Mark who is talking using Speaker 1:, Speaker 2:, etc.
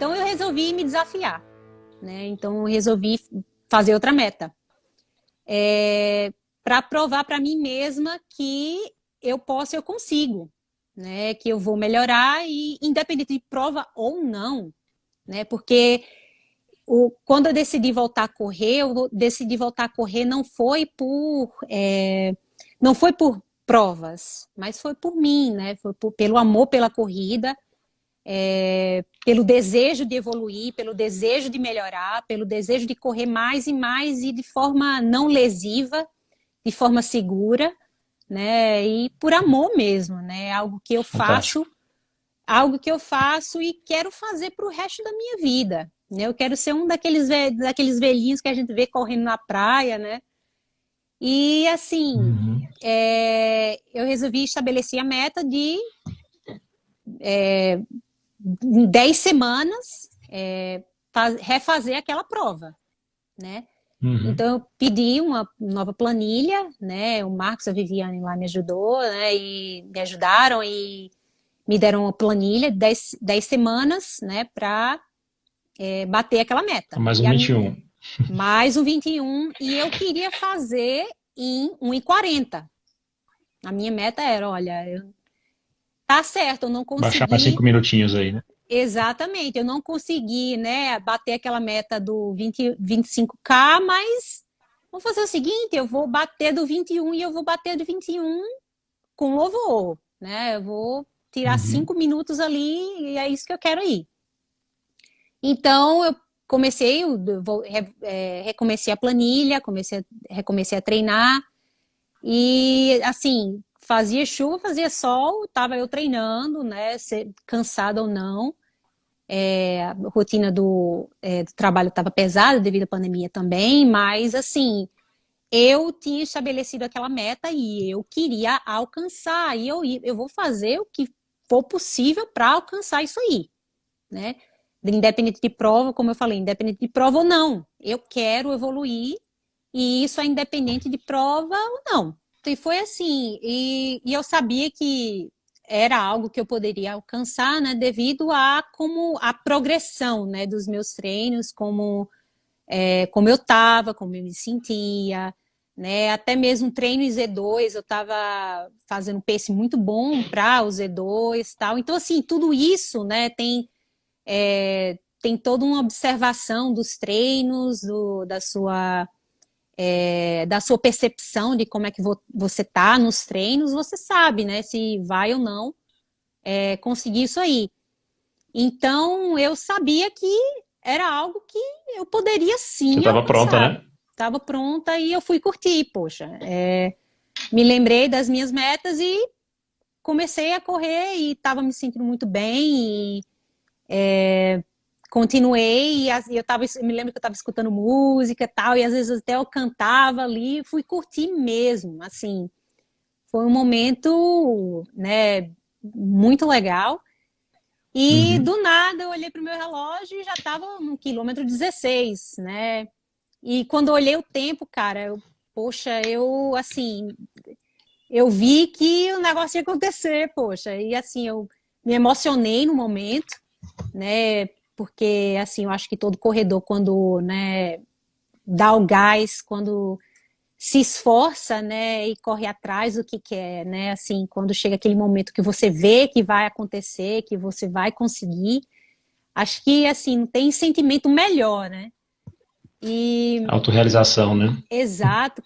Speaker 1: Então eu resolvi me desafiar, né? Então eu resolvi fazer outra meta. É, para provar para mim mesma que eu posso, eu consigo, né? Que eu vou melhorar e independente de prova ou não, né? Porque o, quando eu decidi voltar a correr, eu decidi voltar a correr não foi por é, não foi por provas, mas foi por mim, né? Foi por, pelo amor pela corrida, é, pelo desejo de evoluir, pelo desejo de melhorar, pelo desejo de correr mais e mais e de forma não lesiva, de forma segura, né? E por amor mesmo, né? Algo que eu faço, algo que eu faço e quero fazer para o resto da minha vida. Né? Eu quero ser um daqueles, daqueles velhinhos que a gente vê correndo na praia, né? E assim, uhum. é, eu resolvi estabelecer a meta de é, em 10 semanas é, faz, refazer aquela prova, né? Uhum. Então, eu pedi uma nova planilha, né? O Marcos e a Viviane lá me ajudou, né? E me ajudaram e me deram uma planilha de 10, 10 semanas, né? Para é, bater aquela meta.
Speaker 2: Mais um 21.
Speaker 1: Minha, mais um 21. E eu queria fazer em 1,40. A minha meta era, olha, eu... tá certo, eu não consegui...
Speaker 2: Baixar para 5 minutinhos aí, né?
Speaker 1: Exatamente, eu não consegui, né, bater aquela meta do 20, 25K, mas vou fazer o seguinte, eu vou bater do 21 e eu vou bater do 21 com louvor, né, eu vou tirar 5 uhum. minutos ali e é isso que eu quero ir. Então, eu comecei, eu vou, é, recomecei a planilha, comecei, recomecei a treinar e, assim, fazia chuva, fazia sol, estava eu treinando, né, cansada ou não, é, a rotina do, é, do trabalho estava pesada devido à pandemia também, mas assim, eu tinha estabelecido aquela meta e eu queria alcançar, e eu, eu vou fazer o que for possível para alcançar isso aí, né? Independente de prova, como eu falei, independente de prova ou não, eu quero evoluir e isso é independente de prova ou não. E foi assim, e, e eu sabia que era algo que eu poderia alcançar, né, devido a como a progressão, né, dos meus treinos, como é, como eu estava, como eu me sentia, né, até mesmo treino Z2, eu estava fazendo um pace muito bom para o Z2 tal, então assim, tudo isso, né, tem, é, tem toda uma observação dos treinos, do, da sua é, da sua percepção de como é que vo você tá nos treinos, você sabe, né, se vai ou não é, conseguir isso aí. Então, eu sabia que era algo que eu poderia sim Você
Speaker 2: estava pronta, né?
Speaker 1: Estava pronta e eu fui curtir, poxa. É, me lembrei das minhas metas e comecei a correr e estava me sentindo muito bem e é, continuei, e eu, tava, eu me lembro que eu estava escutando música e tal, e às vezes até eu cantava ali, fui curtir mesmo, assim, foi um momento, né, muito legal, e uhum. do nada eu olhei para o meu relógio e já estava no quilômetro 16, né, e quando eu olhei o tempo, cara, eu, poxa, eu, assim, eu vi que o negócio ia acontecer, poxa, e assim, eu me emocionei no momento, né, porque assim, eu acho que todo corredor quando, né, dá o gás, quando se esforça, né, e corre atrás do que quer, né, assim, quando chega aquele momento que você vê que vai acontecer, que você vai conseguir, acho que, assim, não tem sentimento melhor, né.
Speaker 2: E... Autorrealização, né?
Speaker 1: Exato.